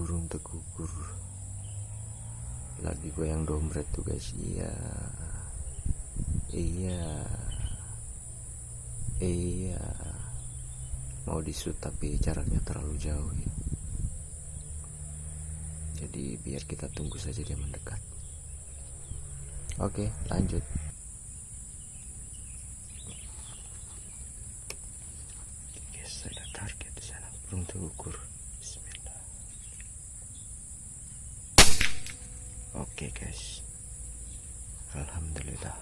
burung tekukur lagi goyang dompet tuh guys. Iya. Iya. Iya. Mau disut tapi jaraknya terlalu jauh ya. Jadi biar kita tunggu saja dia mendekat. Oke lanjut. Guys ada target di sana. Burung terukur oke guys. Alhamdulillah.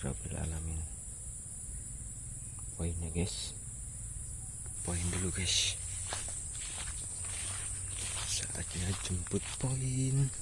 Rabbil Alamin. Poinnya guys. Poin dulu guys. Saatnya jemput poin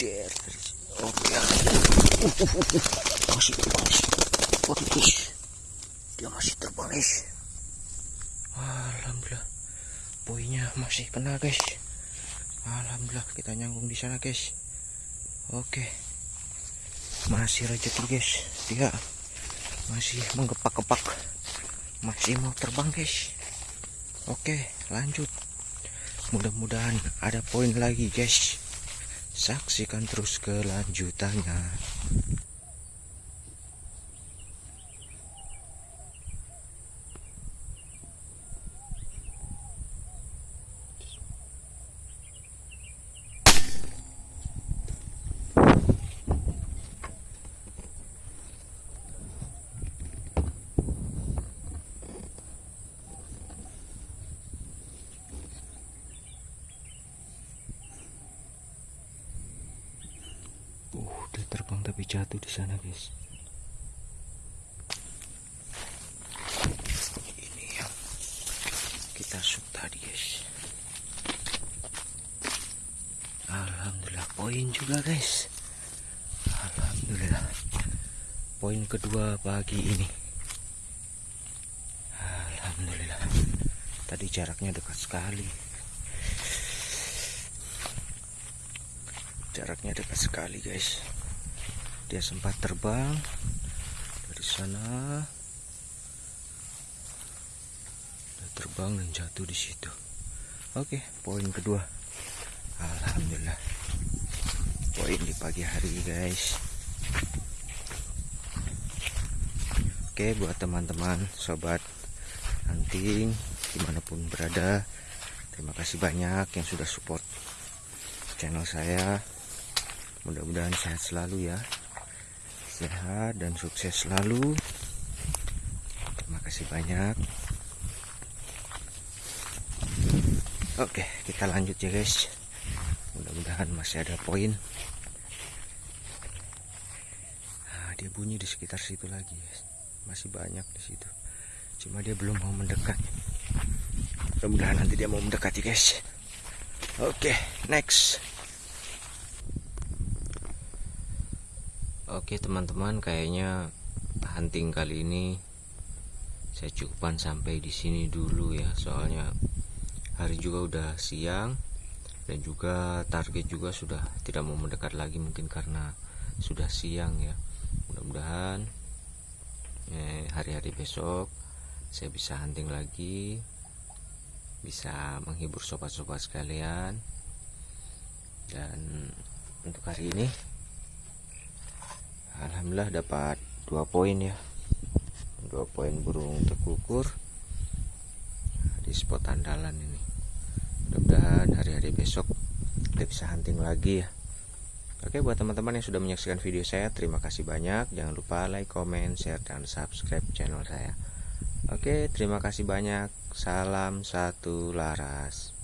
der oke masih terbang waduh dia masih terbang guys alhamdulillah. Poinnya masih kena guys. Alhamdulillah kita nyangkung di sana guys. Oke. Masih rezeki guys. Dia masih menggepak-gepak. Masih mau terbang guys. Oke lanjut. Mudah-mudahan ada poin lagi guys Saksikan terus kelanjutannya. Uh, dia terbang tapi jatuh di sana, guys. Ini yang kita shoot tadi, guys. Alhamdulillah poin juga, guys. Alhamdulillah. Poin kedua pagi ini. Alhamdulillah. Tadi jaraknya dekat sekali. jaraknya dekat sekali guys dia sempat terbang dari sana. Dia terbang dan jatuh di situ. Oke poin kedua. Alhamdulillah. Poin di pagi hari guys. Oke buat teman-teman sobat hunting di mana pun berada terima kasih banyak yang sudah support channel saya. Mudah-mudahan sehat selalu ya sehat dan sukses selalu. Terima kasih banyak. Oke kita lanjut ya guys. Mudah-mudahan masih ada poin. Nah, dia bunyi di sekitar situ lagi guys. Masih banyak di situ. Cuma dia belum mau mendekat. Mudah-mudahan nanti dia mau mendekati guys. Oke next Oke teman-teman kayaknya hunting kali ini saya cukupkan sampai di sini dulu ya. Soalnya hari juga udah siang dan juga target juga sudah tidak mau mendekat lagi mungkin karena sudah siang ya. Mudah-mudahan eh, hari-hari besok saya bisa hunting lagi bisa menghibur sobat-sobat sekalian. Dan untuk hari ini Alhamdulillah dapat dua poin ya. Dua poin burung tekukur di spot andalan ini. Mudah-mudahan hari-hari besok kita bisa hunting lagi ya. Oke buat teman-teman yang sudah menyaksikan video saya terima kasih banyak. Jangan lupa like, comment, share, dan subscribe channel saya. Oke terima kasih banyak. Salam satu laras